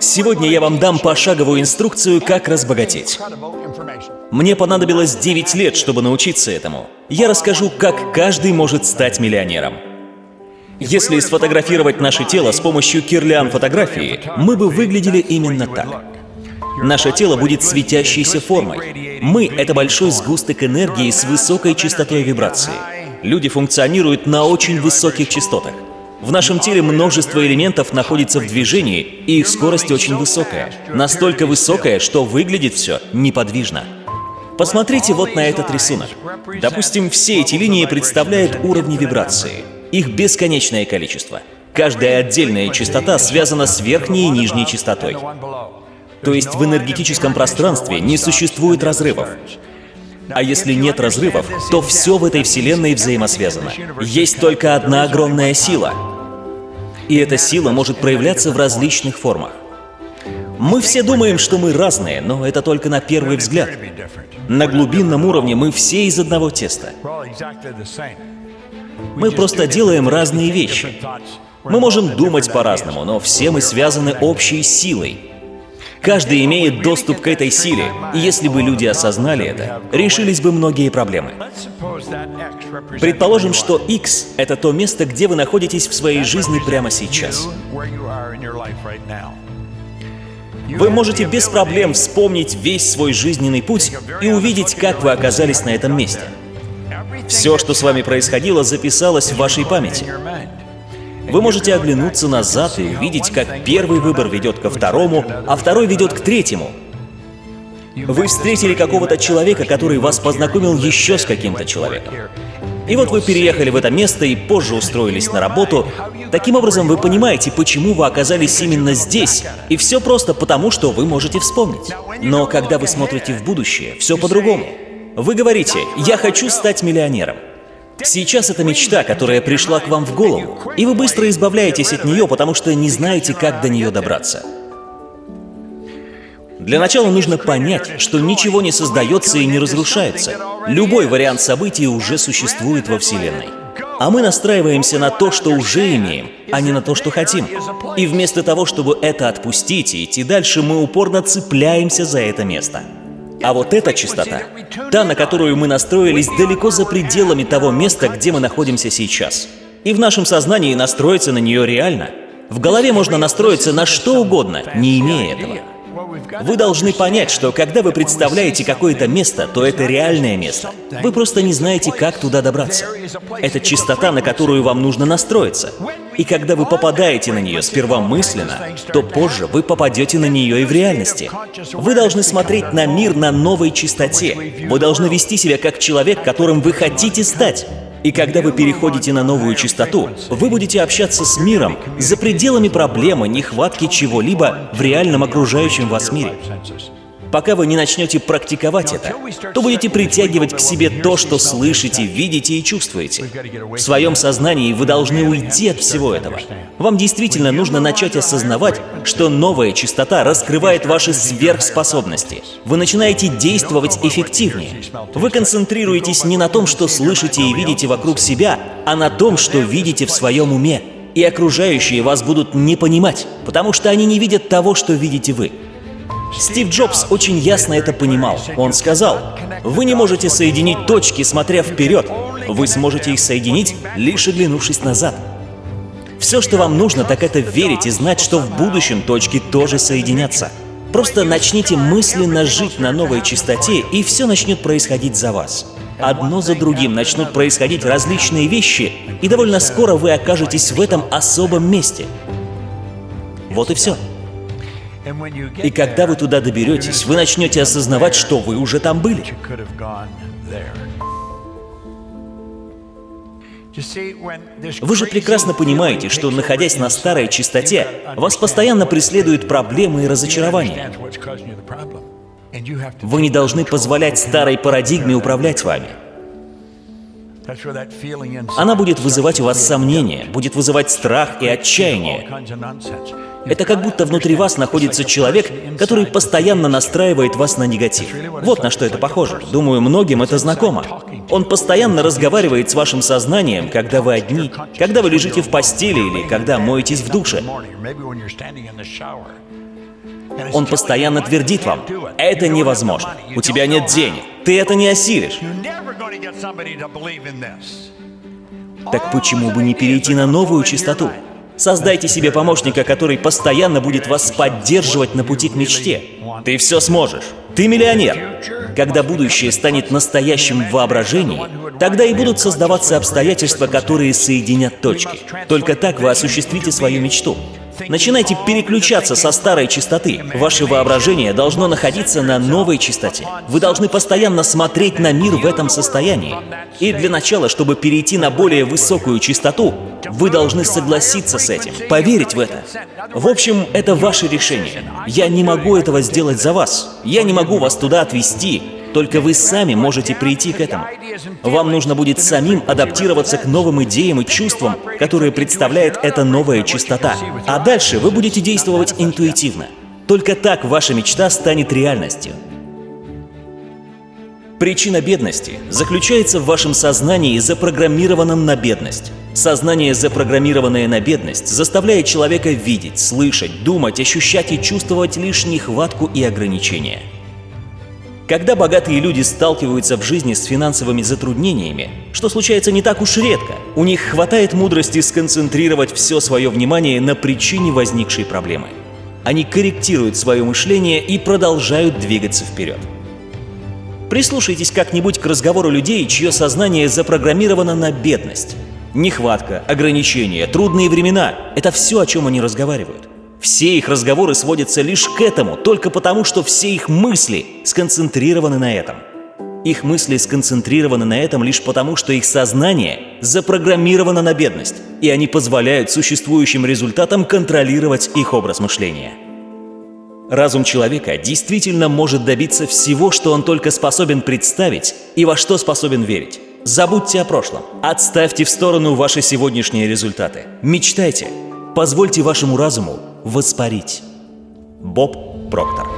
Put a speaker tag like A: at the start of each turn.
A: Сегодня я вам дам пошаговую инструкцию, как разбогатеть. Мне понадобилось 9 лет, чтобы научиться этому. Я расскажу, как каждый может стать миллионером. Если сфотографировать наше тело с помощью кирлян-фотографии, мы бы выглядели именно так. Наше тело будет светящейся формой. Мы — это большой сгусток энергии с высокой частотой вибрации. Люди функционируют на очень высоких частотах. В нашем теле множество элементов находится в движении, и их скорость очень высокая. Настолько высокая, что выглядит все неподвижно. Посмотрите вот на этот рисунок. Допустим, все эти линии представляют уровни вибрации. Их бесконечное количество. Каждая отдельная частота связана с верхней и нижней частотой. То есть в энергетическом пространстве не существует разрывов. А если нет разрывов, то все в этой Вселенной взаимосвязано. Есть только одна огромная сила. И эта сила может проявляться в различных формах. Мы все думаем, что мы разные, но это только на первый взгляд. На глубинном уровне мы все из одного теста. Мы просто делаем разные вещи. Мы можем думать по-разному, но все мы связаны общей силой. Каждый имеет доступ к этой силе, и если бы люди осознали это, решились бы многие проблемы. Предположим, что X — это то место, где вы находитесь в своей жизни прямо сейчас. Вы можете без проблем вспомнить весь свой жизненный путь и увидеть, как вы оказались на этом месте. Все, что с вами происходило, записалось в вашей памяти. Вы можете оглянуться назад и увидеть, как первый выбор ведет ко второму, а второй ведет к третьему. Вы встретили какого-то человека, который вас познакомил еще с каким-то человеком. И вот вы переехали в это место и позже устроились на работу. Таким образом, вы понимаете, почему вы оказались именно здесь. И все просто потому, что вы можете вспомнить. Но когда вы смотрите в будущее, все по-другому. Вы говорите «я хочу стать миллионером». Сейчас это мечта, которая пришла к вам в голову, и вы быстро избавляетесь от нее, потому что не знаете, как до нее добраться. Для начала нужно понять, что ничего не создается и не разрушается. Любой вариант событий уже существует во Вселенной. А мы настраиваемся на то, что уже имеем, а не на то, что хотим. И вместо того, чтобы это отпустить и идти дальше, мы упорно цепляемся за это место. А вот эта частота, та, на которую мы настроились далеко за пределами того места, где мы находимся сейчас. И в нашем сознании настроиться на нее реально. В голове можно настроиться на что угодно, не имея этого. Вы должны понять, что когда вы представляете какое-то место, то это реальное место. Вы просто не знаете, как туда добраться. Это частота, на которую вам нужно настроиться. И когда вы попадаете на нее сперва мысленно, то позже вы попадете на нее и в реальности. Вы должны смотреть на мир на новой частоте. Вы должны вести себя как человек, которым вы хотите стать. И когда вы переходите на новую частоту, вы будете общаться с миром за пределами проблемы, нехватки чего-либо в реальном окружающем вас мире. Пока вы не начнете практиковать это, то будете притягивать к себе то, что слышите, видите и чувствуете. В своем сознании вы должны уйти от всего этого. Вам действительно нужно начать осознавать, что новая частота раскрывает ваши сверхспособности. Вы начинаете действовать эффективнее. Вы концентрируетесь не на том, что слышите и видите вокруг себя, а на том, что видите в своем уме. И окружающие вас будут не понимать, потому что они не видят того, что видите вы. Стив Джобс очень ясно это понимал. Он сказал, «Вы не можете соединить точки, смотря вперед. Вы сможете их соединить, лишь оглянувшись назад». Все, что вам нужно, так это верить и знать, что в будущем точки тоже соединятся. Просто начните мысленно жить на новой частоте, и все начнет происходить за вас. Одно за другим начнут происходить различные вещи, и довольно скоро вы окажетесь в этом особом месте. Вот и все. И когда вы туда доберетесь, вы начнете осознавать, что вы уже там были. Вы же прекрасно понимаете, что, находясь на старой частоте, вас постоянно преследуют проблемы и разочарования. Вы не должны позволять старой парадигме управлять вами. Она будет вызывать у вас сомнения, будет вызывать страх и отчаяние. Это как будто внутри вас находится человек, который постоянно настраивает вас на негатив. Вот на что это похоже. Думаю, многим это знакомо. Он постоянно разговаривает с вашим сознанием, когда вы одни, когда вы лежите в постели или когда моетесь в душе. Он постоянно твердит вам, это невозможно, у тебя нет денег, ты это не осилишь. Так почему бы не перейти на новую частоту? Создайте себе помощника, который постоянно будет вас поддерживать на пути к мечте. Ты все сможешь. Ты миллионер. Когда будущее станет настоящим в воображении, тогда и будут создаваться обстоятельства, которые соединят точки. Только так вы осуществите свою мечту. Начинайте переключаться со старой частоты. Ваше воображение должно находиться на новой частоте. Вы должны постоянно смотреть на мир в этом состоянии. И для начала, чтобы перейти на более высокую частоту, вы должны согласиться с этим, поверить в это. В общем, это ваше решение. Я не могу этого сделать за вас. Я не могу вас туда отвести. Только вы сами можете прийти к этому. Вам нужно будет самим адаптироваться к новым идеям и чувствам, которые представляет эта новая частота. А дальше вы будете действовать интуитивно. Только так ваша мечта станет реальностью. Причина бедности заключается в вашем сознании, запрограммированном на бедность. Сознание, запрограммированное на бедность, заставляет человека видеть, слышать, думать, ощущать и чувствовать лишь нехватку и ограничения. Когда богатые люди сталкиваются в жизни с финансовыми затруднениями, что случается не так уж редко, у них хватает мудрости сконцентрировать все свое внимание на причине возникшей проблемы. Они корректируют свое мышление и продолжают двигаться вперед. Прислушайтесь как-нибудь к разговору людей, чье сознание запрограммировано на бедность. Нехватка, ограничения, трудные времена – это все, о чем они разговаривают. Все их разговоры сводятся лишь к этому, только потому, что все их мысли сконцентрированы на этом. Их мысли сконцентрированы на этом лишь потому, что их сознание запрограммировано на бедность, и они позволяют существующим результатам контролировать их образ мышления. Разум человека действительно может добиться всего, что он только способен представить и во что способен верить. Забудьте о прошлом. Отставьте в сторону ваши сегодняшние результаты. Мечтайте. Позвольте вашему разуму воспарить. Боб Проктор